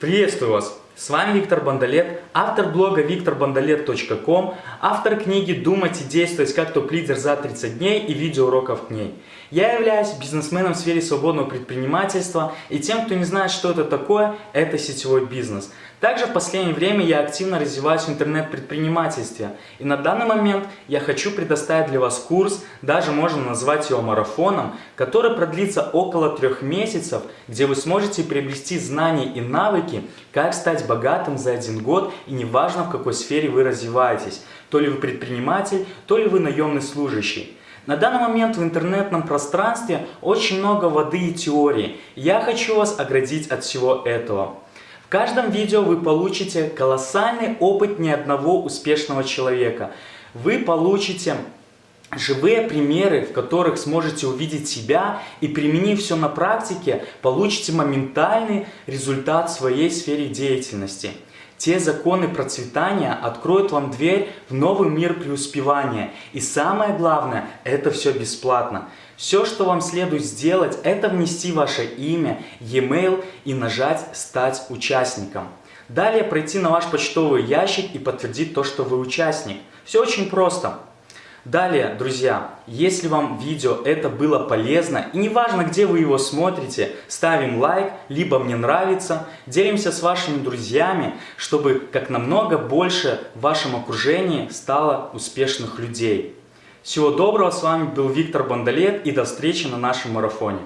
Приветствую вас! С вами Виктор Бондолет, автор блога викторбондолет.ком, автор книги «Думать и действовать как топ-лидер за 30 дней» и видеоуроков к ней. Я являюсь бизнесменом в сфере свободного предпринимательства, и тем, кто не знает, что это такое, это сетевой бизнес. Также в последнее время я активно развиваюсь в интернет-предпринимательстве, и на данный момент я хочу предоставить для вас курс, даже можно назвать его марафоном, который продлится около трех месяцев, где вы сможете приобрести знания и навыки, как стать богатым за один год, и неважно в какой сфере вы развиваетесь, то ли вы предприниматель, то ли вы наемный служащий. На данный момент в интернетном пространстве очень много воды и теории. Я хочу вас оградить от всего этого. В каждом видео вы получите колоссальный опыт ни одного успешного человека. Вы получите живые примеры, в которых сможете увидеть себя и применив все на практике, получите моментальный результат в своей сфере деятельности. Те законы процветания откроют вам дверь в новый мир преуспевания. И самое главное, это все бесплатно. Все, что вам следует сделать, это внести ваше имя, e-mail и нажать «Стать участником». Далее пройти на ваш почтовый ящик и подтвердить то, что вы участник. Все очень просто. Далее, друзья, если вам видео это было полезно, и неважно, где вы его смотрите, ставим лайк, либо мне нравится, делимся с вашими друзьями, чтобы как намного больше в вашем окружении стало успешных людей. Всего доброго, с вами был Виктор Бондолет и до встречи на нашем марафоне.